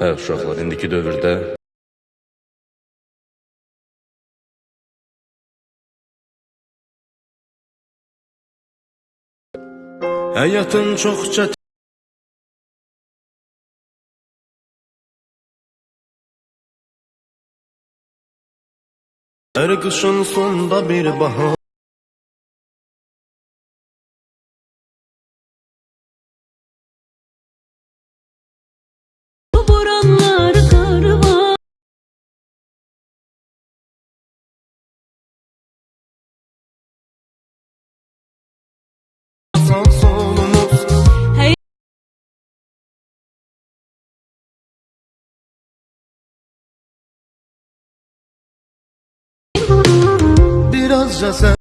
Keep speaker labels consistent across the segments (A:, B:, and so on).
A: Hə, uşaqlar, indiki dövrdə Həyatın çox çətin Her kışın sonunda bir bahar Birazca sen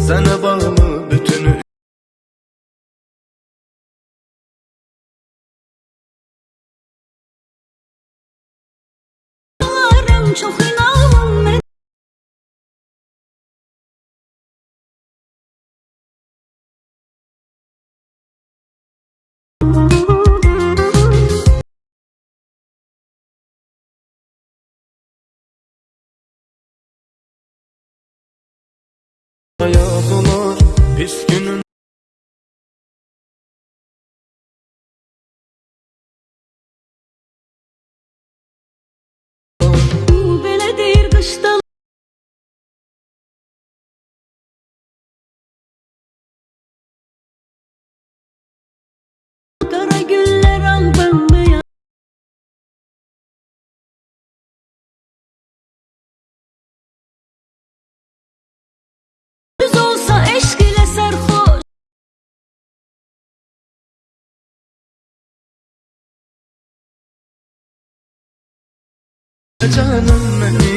A: Sana bağımı bütünü
B: çok inanım
A: Olur pis günün जानम नहीं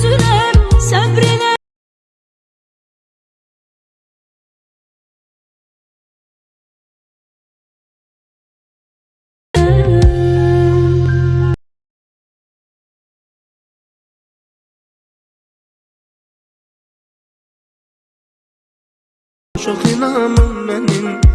B: Üzüləm səbrinə
A: Çok